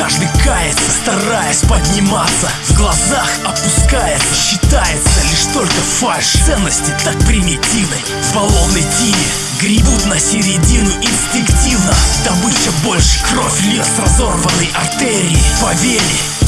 Каждый кается, стараясь подниматься. В глазах опускается, считается лишь только фальш. Ценности так примитивны. В баллонной тине Гребут на середину инстинктивно. Добыча больше кровь льет с разорванной артерии. По вене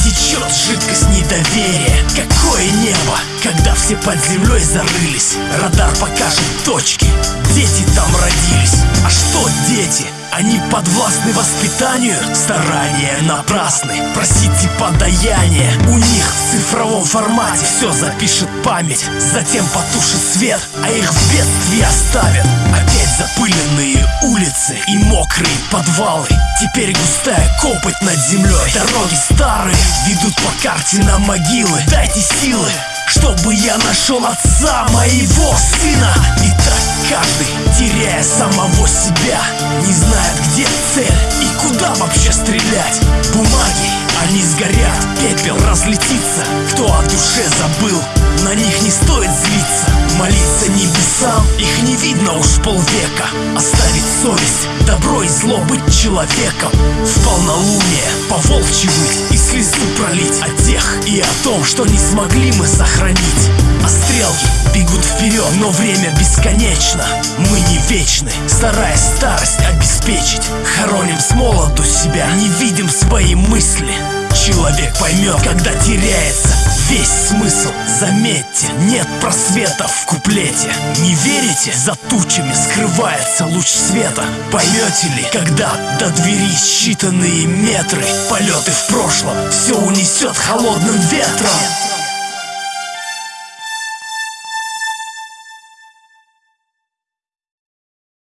течет жидкость недоверия. Какое небо, когда все под землей зарылись? Радар покажет точки, дети там родились. А что дети? Они подвластны воспитанию, старания напрасны. Просите подаяние, у них в цифровом формате Все запишет память, затем потушит свет А их в бедствии оставят. Опять запыленные улицы и мокрые подвалы. Теперь густая копоть над землей Дороги старые ведут по карте на могилы. Дайте силы, чтобы я нашел отца моего сына. И так каждый, теряя самого себя Не знает, где цель и куда вообще стрелять. Бумаги, они сгорят, пепел разлетится. Кто о душе забыл, на них не стоит злиться. Молиться небесам, их не видно уж полвека. Оставить совесть, добро и зло быть человеком. В полнолуние по волчьи и слезу пролить. О тех и о том, что не смогли мы сохранить. А стрелки бегут вперед, но время бесконечно. Мы не вечны, стараясь старость обеспечить. Хороним с молоду себя, не видим свои мысли. Человек поймет, когда теряется весь смысл. Заметьте, нет просвета в куплете. Не верите? За тучами скрывается луч света. Поймете ли, когда до двери считанные метры? Полеты в прошлом. Все унесет холодным ветром